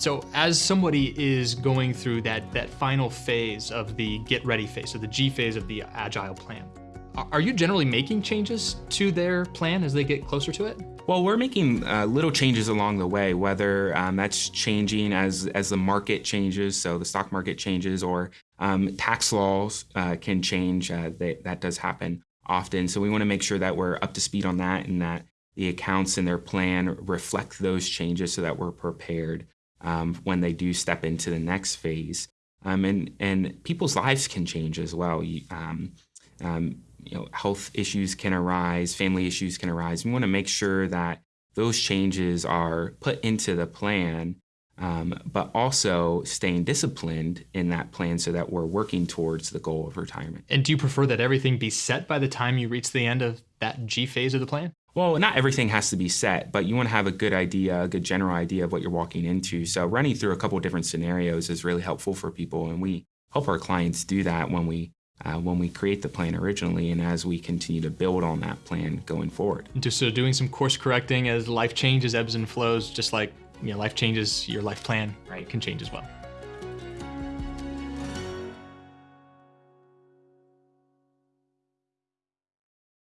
So as somebody is going through that, that final phase of the get ready phase, so the G phase of the agile plan, are you generally making changes to their plan as they get closer to it? Well, we're making uh, little changes along the way, whether um, that's changing as, as the market changes, so the stock market changes, or um, tax laws uh, can change. Uh, they, that does happen often. So we want to make sure that we're up to speed on that and that the accounts in their plan reflect those changes so that we're prepared um, when they do step into the next phase. Um, and, and people's lives can change as well. You, um, um, you know, health issues can arise, family issues can arise. We want to make sure that those changes are put into the plan, um, but also staying disciplined in that plan so that we're working towards the goal of retirement. And do you prefer that everything be set by the time you reach the end of that G phase of the plan? Well, not everything has to be set, but you want to have a good idea, a good general idea of what you're walking into. So running through a couple of different scenarios is really helpful for people, and we help our clients do that when we uh, when we create the plan originally and as we continue to build on that plan going forward. Just so doing some course correcting as life changes, ebbs and flows, just like you know, life changes, your life plan right. can change as well.